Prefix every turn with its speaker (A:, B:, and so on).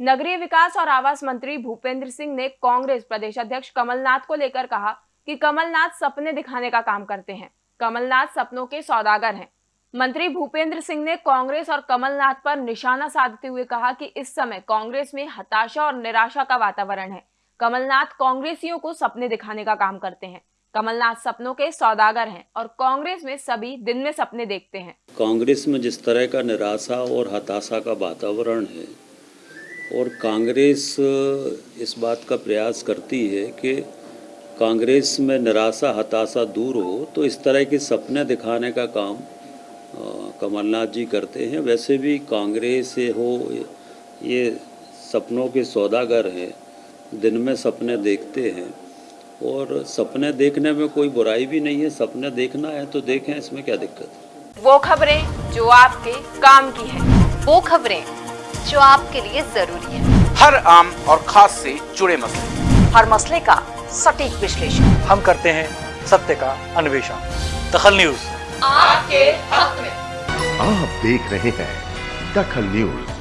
A: नगरीय विकास और आवास मंत्री भूपेंद्र सिंह ने कांग्रेस प्रदेश अध्यक्ष कमलनाथ को लेकर कहा कि कमलनाथ सपने दिखाने का काम करते हैं। कमलनाथ सपनों के सौदागर हैं। मंत्री भूपेंद्र सिंह ने कांग्रेस और कमलनाथ पर निशाना साधते हुए कहा कि इस समय कांग्रेस में हताशा और निराशा का वातावरण है। कमलनाथ कांग्रेसियों को सपने दिखाने का काम करते हैं। कमलनाथ सपनों के सौदागर हैं और कांग्रेस में सभी दिन में सपने देखते हैं।
B: कांग्रेस में जिस तरह का निराशा और हताशा का वातावरण है और कांग्रेस इस बात का प्रयास करती है कि कांग्रेस में निराशा, हताशा दूर हो तो इस तरह के सपने दिखाने का काम कमलनाथ जी करते हैं। वैसे भी कांग्रेस हो, ये सपनों के सौदागर हैं, दिन में सपने देखते हैं। और सपने देखने में कोई बुराई भी नहीं है, सपने देखना है तो देखें, इसमें क्या दिक्कत है?
A: वो खबरें जो आपके काम की है,
C: वो खबरें जो आपके लिए ज़रूरी है।
D: हर आम और खास से जुड़े मसले।
C: हर मसले का सटीक विश्लेषण।
E: हम करते हैं सत्य का अन्वेषण। दखल न्यूज़।
A: आपके हक में।
F: आप देख रहे हैं दखल न्यूज़।